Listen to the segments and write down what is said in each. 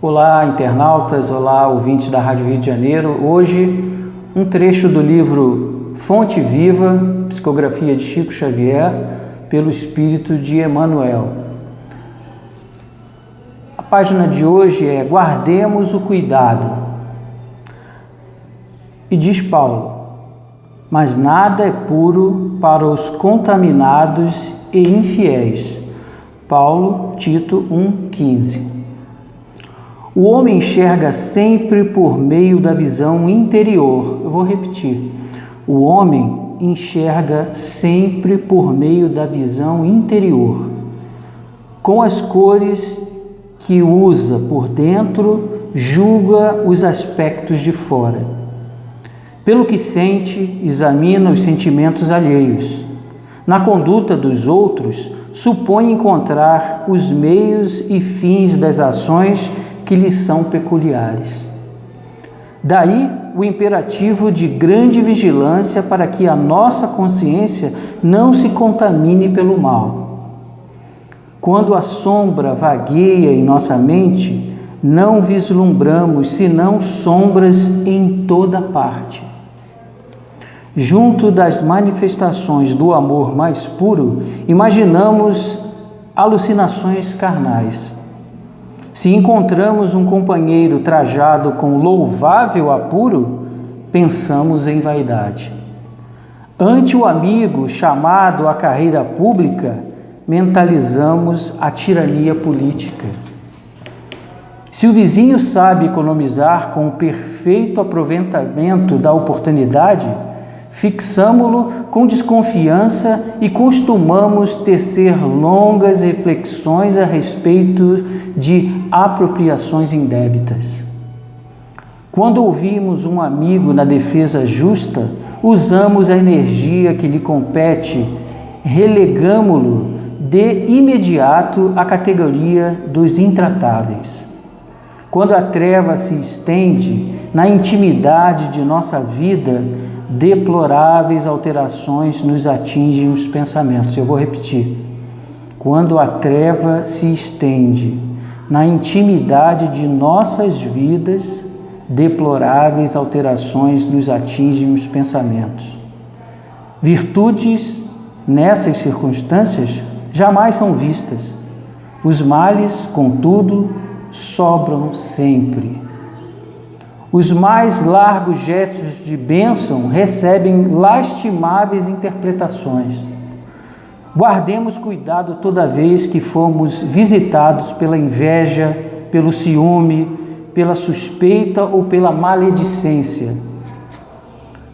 Olá, internautas, olá, ouvintes da Rádio Rio de Janeiro. Hoje, um trecho do livro Fonte Viva, psicografia de Chico Xavier, pelo espírito de Emmanuel. A página de hoje é Guardemos o cuidado. E diz Paulo: Mas nada é puro para os contaminados e infiéis. Paulo, Tito 1,15 o homem enxerga sempre por meio da visão interior. Eu vou repetir. O homem enxerga sempre por meio da visão interior, com as cores que usa por dentro, julga os aspectos de fora. Pelo que sente, examina os sentimentos alheios. Na conduta dos outros, supõe encontrar os meios e fins das ações que lhes são peculiares. Daí o imperativo de grande vigilância para que a nossa consciência não se contamine pelo mal. Quando a sombra vagueia em nossa mente, não vislumbramos senão sombras em toda parte. Junto das manifestações do amor mais puro, imaginamos alucinações carnais se encontramos um companheiro trajado com louvável apuro, pensamos em vaidade. Ante o amigo chamado à carreira pública, mentalizamos a tirania política. Se o vizinho sabe economizar com o perfeito aproveitamento da oportunidade, fixamo-lo com desconfiança e costumamos tecer longas reflexões a respeito de apropriações indébitas. Quando ouvimos um amigo na defesa justa, usamos a energia que lhe compete, relegamo-lo de imediato à categoria dos intratáveis. Quando a treva se estende na intimidade de nossa vida, deploráveis alterações nos atingem os pensamentos. Eu vou repetir. Quando a treva se estende na intimidade de nossas vidas, deploráveis alterações nos atingem os pensamentos. Virtudes nessas circunstâncias jamais são vistas. Os males, contudo, sobram sempre. Os mais largos gestos de bênção recebem lastimáveis interpretações. Guardemos cuidado toda vez que formos visitados pela inveja, pelo ciúme, pela suspeita ou pela maledicência.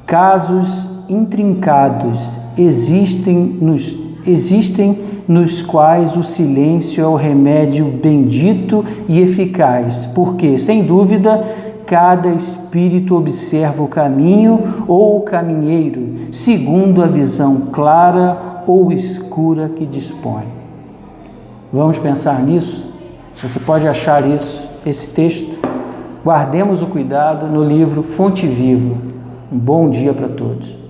Casos intrincados existem nos, existem nos quais o silêncio é o remédio bendito e eficaz, porque, sem dúvida, cada espírito observa o caminho ou o caminheiro, segundo a visão clara ou escura que dispõe. Vamos pensar nisso? Você pode achar isso, esse texto. Guardemos o cuidado no livro Fonte Viva. Um bom dia para todos.